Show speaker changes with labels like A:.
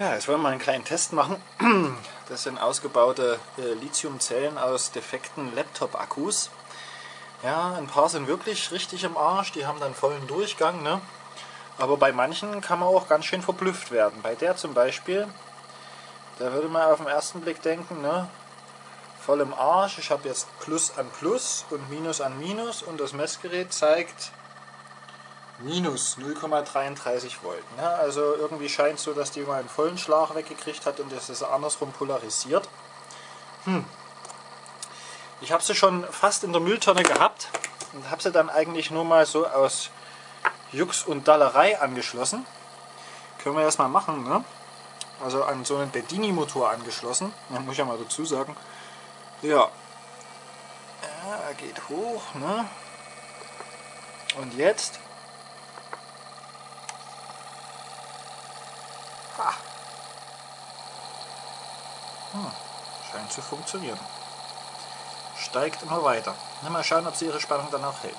A: Ja, jetzt wollen wir einen kleinen Test machen. Das sind ausgebaute äh, Lithiumzellen aus defekten Laptop-Akkus. Ja, ein paar sind wirklich richtig im Arsch, die haben dann vollen Durchgang. Ne? Aber bei manchen kann man auch ganz schön verblüfft werden. Bei der zum Beispiel, da würde man auf den ersten Blick denken, ne? voll im Arsch, ich habe jetzt Plus an Plus und Minus an Minus und das Messgerät zeigt minus 0,33 Volt. Ne? Also irgendwie scheint es so, dass die mal einen vollen Schlag weggekriegt hat und das ist andersrum polarisiert. Hm. Ich habe sie schon fast in der Mülltonne gehabt und habe sie dann eigentlich nur mal so aus Jux und Dallerei angeschlossen. Können wir erstmal machen, ne? Also an so einen Bedini-Motor angeschlossen. Da muss ich ja mal dazu sagen. Ja. Er geht hoch, ne? Und jetzt Ah. Hm, scheint zu funktionieren. Steigt immer weiter. Mal schauen, ob sie ihre Spannung dann auch hält.